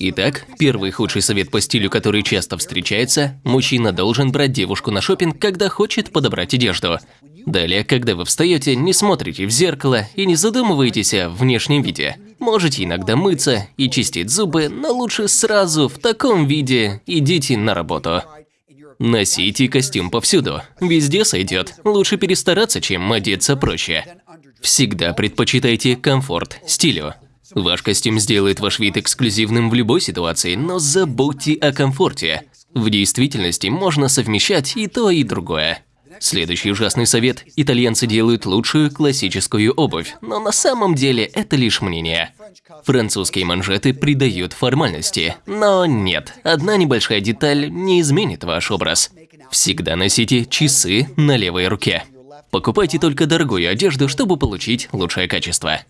Итак, первый худший совет по стилю, который часто встречается – мужчина должен брать девушку на шопинг, когда хочет подобрать одежду. Далее, когда вы встаете, не смотрите в зеркало и не задумываетесь о внешнем виде. Можете иногда мыться и чистить зубы, но лучше сразу в таком виде идите на работу. Носите костюм повсюду. Везде сойдет. Лучше перестараться, чем одеться проще. Всегда предпочитайте комфорт стилю. Ваш костюм сделает ваш вид эксклюзивным в любой ситуации, но забудьте о комфорте. В действительности можно совмещать и то, и другое. Следующий ужасный совет – итальянцы делают лучшую классическую обувь, но на самом деле это лишь мнение. Французские манжеты придают формальности, но нет, одна небольшая деталь не изменит ваш образ. Всегда носите часы на левой руке. Покупайте только дорогую одежду, чтобы получить лучшее качество.